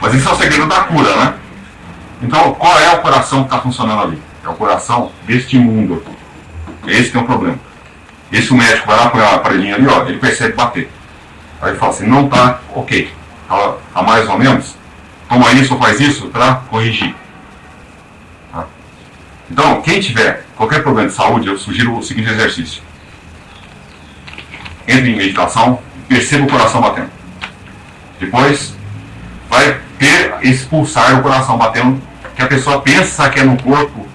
Mas isso é o segredo da cura, né? Então, qual é o coração que está funcionando ali? É o coração deste mundo. Esse que é o problema. Esse o médico vai lá com a aparelhinho ali, ó, ele percebe bater. Aí ele fala assim, não está ok. Está tá mais ou menos. Toma isso ou faz isso para corrigir. Tá? Então, quem tiver qualquer problema de saúde, eu sugiro o seguinte exercício. Entre em meditação, perceba o coração batendo. Depois, vai ter expulsar o coração batendo, que a pessoa pensa que é no corpo.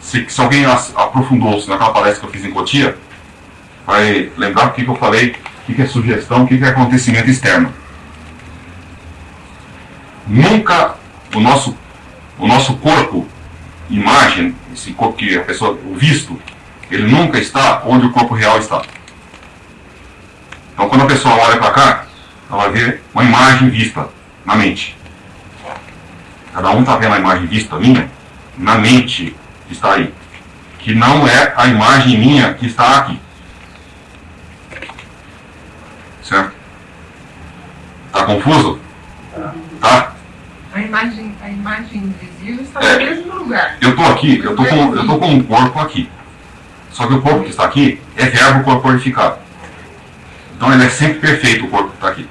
Se, se alguém aprofundou-se naquela palestra que eu fiz em Cotia, vai lembrar o que, que eu falei, o que, é sugestão, o que, que é acontecimento externo. Nunca o nosso, o nosso corpo, imagem, esse corpo que a pessoa, o visto, ele nunca está onde o corpo real está. Então quando a pessoa olha para cá, ela ver uma imagem vista na mente. Cada um está vendo a imagem vista minha na mente que está aí. Que não é a imagem minha que está aqui. Certo? Está confuso? Tá? A imagem, a imagem invisível está é, no mesmo lugar. Eu estou aqui, eu estou com, eu tô com um corpo aqui. Só que o corpo que está aqui é verbo corporificado. Então ele é sempre perfeito, o corpo que está aqui.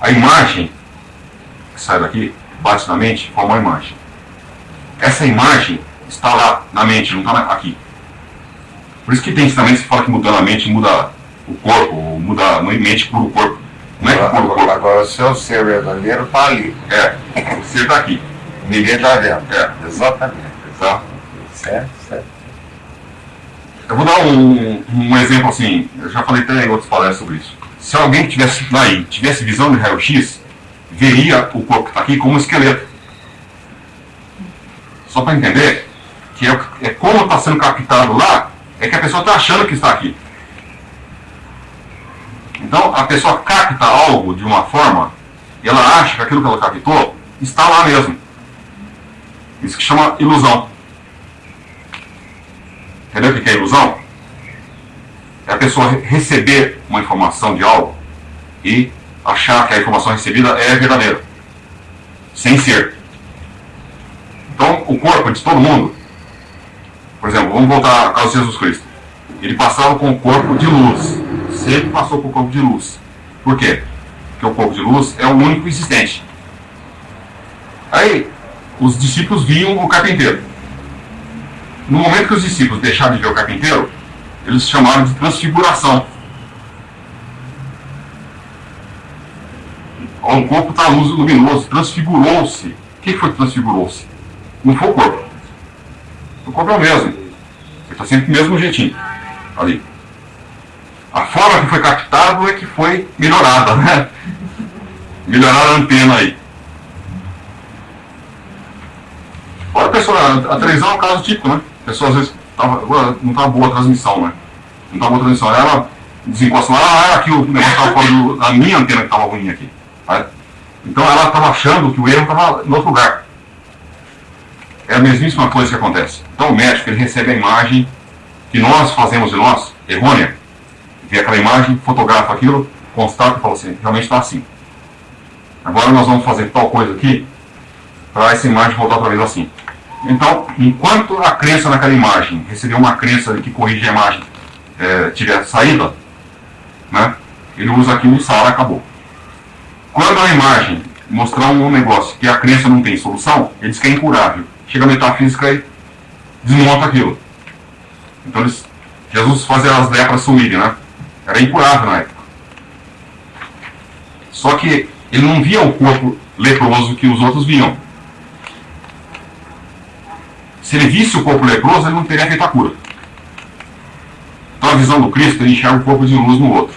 A imagem que sai daqui, bate na mente, forma uma imagem. Essa imagem está lá na mente, não está aqui. Por isso que tem ensinamento que fala que mudando a mente muda o corpo, muda a mente por o corpo. Não é que por o corpo. Agora o seu ser verdadeiro está ali. É, o ser está aqui. Ninguém está vendo. É. Exatamente. Tá? Certo, certo. Eu vou dar um, um exemplo assim, eu já falei até em outras palestras sobre isso. Se alguém que tivesse aí, tivesse visão de raio-x, veria o corpo que está aqui como um esqueleto. Só para entender que é, é como está sendo captado lá, é que a pessoa está achando que está aqui. Então a pessoa capta algo de uma forma e ela acha que aquilo que ela captou está lá mesmo. Isso que chama ilusão. Entendeu o que é ilusão? É a pessoa receber uma informação de algo e achar que a informação recebida é verdadeira, sem ser. Então, o corpo de todo mundo, por exemplo, vamos voltar ao caso de Jesus Cristo. Ele passava com o corpo de luz, sempre passou com o corpo de luz. Por quê? Porque o corpo de luz é o único existente. Aí, os discípulos viam o carpinteiro. No momento que os discípulos deixaram de ver o carpinteiro, eles chamaram de transfiguração. o corpo está luz luminoso, transfigurou-se. O que foi que transfigurou-se? Não foi o corpo. O corpo é o mesmo. Ele está sempre do mesmo jeitinho. Ali. A forma que foi captado é que foi melhorada, né? Melhoraram a antena aí. Olha, pessoal, a televisão é um caso típico, né? A pessoa às vezes tava, não estava boa a transmissão, né? Não estava boa a transmissão. Ela desencosta lá, ah, aqui o negócio estava fora da minha antena que estava ruim aqui. Então ela estava achando que o erro estava em outro lugar. É a mesmíssima coisa que acontece. Então o médico ele recebe a imagem que nós fazemos de nós, errônea, vê aquela imagem, fotografa aquilo, constata e fala assim, realmente está assim. Agora nós vamos fazer tal coisa aqui para essa imagem voltar outra vez assim. Então, enquanto a crença naquela imagem receber uma crença que corrige a imagem é, tiver saída, né, ele usa aquilo e sara, acabou. Quando a imagem mostrar um negócio que a crença não tem solução, ele diz que é incurável. Chega a metafísica e desmonta aquilo. Então eles, Jesus fazia as lepras sumirem, né? Era incurável na época. Só que ele não via o corpo leproso que os outros viam. Se ele visse o corpo leproso, ele não teria feito a cura. Então a visão do Cristo, ele enxerga o corpo de luz no outro.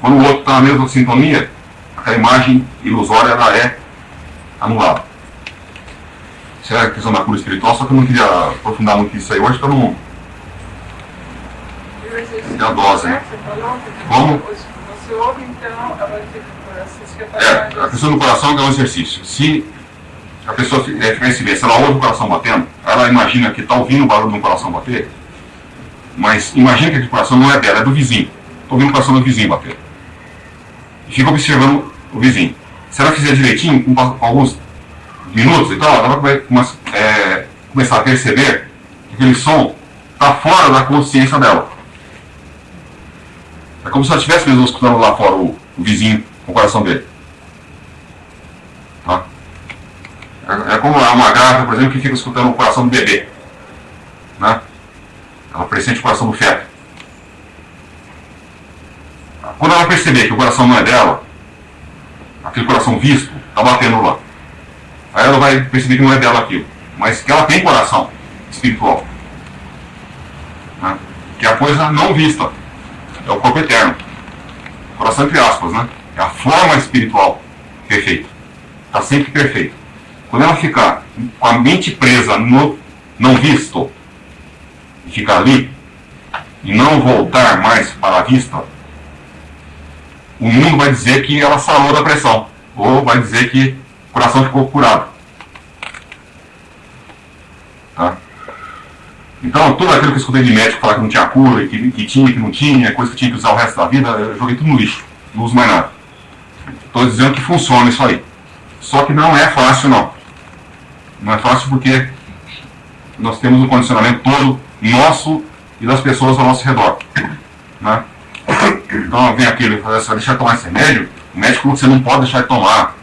Quando o outro está na mesma sintonia, a imagem ilusória ela é anulada. Isso é a questão da cura espiritual, só que eu não queria aprofundar muito isso aí hoje para não. É a dose, né? Como? Você ouve, então, É, a questão do coração é um exercício. Se a pessoa é, perceber, se ela ouve o coração batendo, ela imagina que está ouvindo o barulho do coração bater, mas imagina que aquele coração não é dela, é do vizinho. Estou ouvindo o coração do vizinho bater. e fica observando o vizinho. Se ela fizer direitinho, com alguns minutos e tal, ela vai é, começar a perceber que aquele som está fora da consciência dela. É como se ela estivesse mesmo escutando lá fora o, o vizinho com o coração dele. Tá? É, é como uma grávida, por exemplo, que fica escutando o coração do bebê. Né? Ela pressente o coração do feto. Quando ela perceber que o coração não é dela, aquele coração visto, está batendo lá. Aí ela vai perceber que não é dela aquilo, mas que ela tem coração espiritual. Né? Que é a coisa não vista, é o corpo eterno. Coração entre aspas, né? É a forma espiritual perfeita. Está sempre perfeito. Quando ela ficar com a mente presa no não visto, e ficar ali, e não voltar mais para a vista, o mundo vai dizer que ela sarou da pressão, ou vai dizer que o coração ficou curado. Tá? Então, tudo aquilo que eu escutei de médico falar que não tinha cura, que, que tinha, que não tinha, coisa que tinha que usar o resto da vida, eu joguei tudo no lixo. Não uso mais nada. Estou dizendo que funciona isso aí. Só que não é fácil, não. Não é fácil porque nós temos um condicionamento todo nosso e das pessoas ao nosso redor. Né? Então vem aquele e fala assim, deixa eu tomar esse remédio, o médico falou que você não pode deixar de tomar.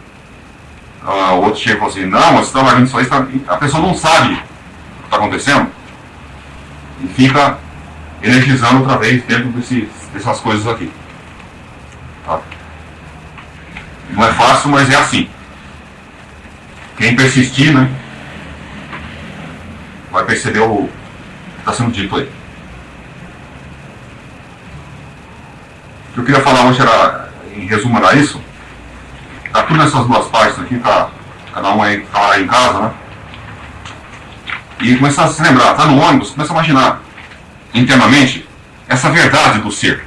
Ah, o outro chega e fala assim, não, você está você tá... a pessoa não sabe o que está acontecendo e fica energizando outra vez dentro desse, dessas coisas aqui. Tá? Não é fácil, mas é assim. Quem persistir, né, vai perceber o que está sendo dito aí. O que eu queria falar hoje era, em resumo, era isso. Tá tudo nessas duas partes aqui, tá, cada um aí tá lá em casa, né? E começar a se lembrar, tá no ônibus, começa a imaginar internamente essa verdade do ser.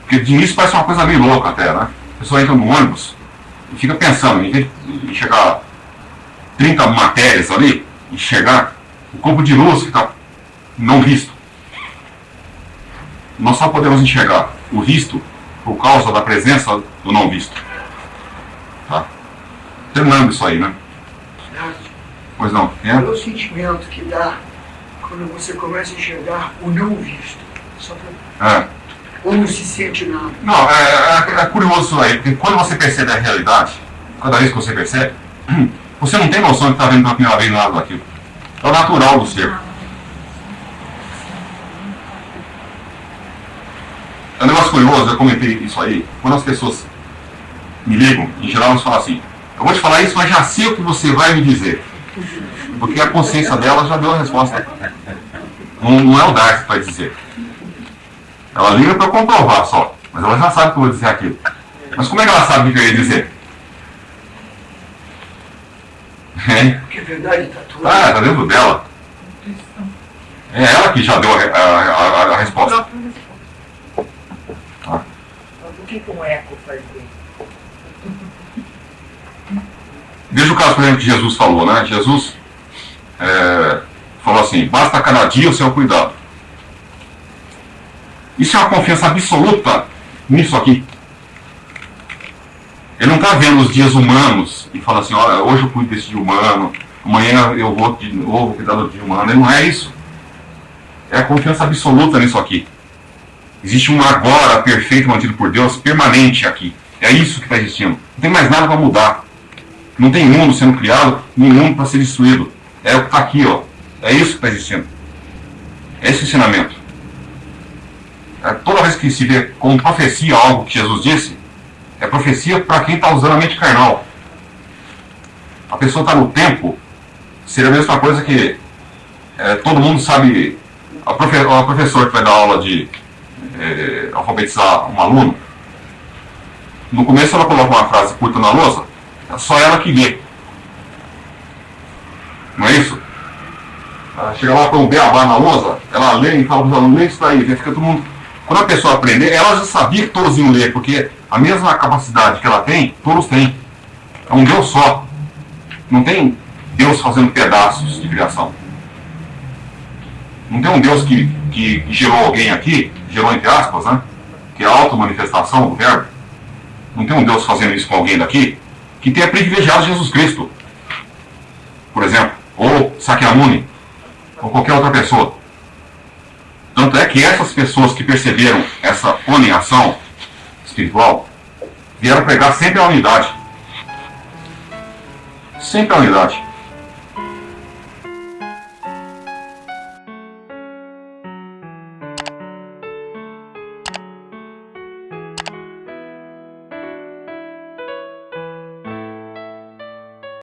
Porque de início parece uma coisa meio louca até, né? A pessoa entra no ônibus e fica pensando, em chegar 30 matérias ali, enxergar o corpo de luz que está não visto. Nós só podemos enxergar o visto por causa da presença do não visto. Tá? Terminando isso aí, né? Pois não. É? Qual é o sentimento que dá quando você começa a enxergar o não visto? Só pra... É. Ou não se sente nada? Não, é, é, é curioso isso aí, porque quando você percebe a realidade, cada vez que você percebe, você não tem noção de que está vendo pela primeira vez nada daquilo. É o natural do ser. É um negócio curioso, eu comentei isso aí, quando as pessoas me ligam, em geral elas falam assim, eu vou te falar isso, mas já sei o que você vai me dizer. Porque a consciência dela já deu a resposta. Não, não é o Darcy que vai dizer. Ela liga para comprovar só, mas ela já sabe que eu vou dizer aquilo. Mas como é que ela sabe o que eu ia dizer? É, Porque a verdade está tudo. ah, tá dentro dela. É ela que já deu a, a- a- a resposta. Por que, que um eco faz bem? Veja o caso, por exemplo, que Jesus falou, né? Jesus é, falou assim, basta cada dia o seu cuidado. Isso é uma confiança absoluta nisso aqui. Ele não está vendo os dias humanos e fala assim, olha, hoje eu cuido desse dia humano, amanhã eu vou de novo cuidar do dia humano. Ele não é isso. É a confiança absoluta nisso aqui. Existe um agora perfeito mantido por Deus, permanente aqui. É isso que está existindo. Não tem mais nada para mudar. Não tem mundo sendo criado, nem mundo para ser destruído. É o que está aqui, ó. É isso que está existindo. É esse ensinamento. É, toda vez que se vê como profecia algo que Jesus disse, é profecia para quem está usando a mente carnal. A pessoa está no tempo, seria a mesma coisa que é, todo mundo sabe. A, profe, a professora que vai dar aula de é, alfabetizar um aluno, no começo ela coloca uma frase curta na lousa, é só ela que vê. Não é isso? Ela chega lá com um beabá na lousa, ela lê e fala para os alunos, lê isso daí, fica todo mundo. Quando a pessoa aprender, ela já sabia que todos iam ler, porque a mesma capacidade que ela tem, todos têm. É um Deus só. Não tem Deus fazendo pedaços de criação. Não tem um Deus que, que gerou alguém aqui, gerou entre aspas, né? Que é a auto-manifestação do verbo. não tem um Deus fazendo isso com alguém daqui que tenha privilegiado Jesus Cristo, por exemplo, ou Sakyamuni, ou qualquer outra pessoa. Tanto é que essas pessoas que perceberam essa ação espiritual vieram pregar sempre a unidade. Sempre a unidade.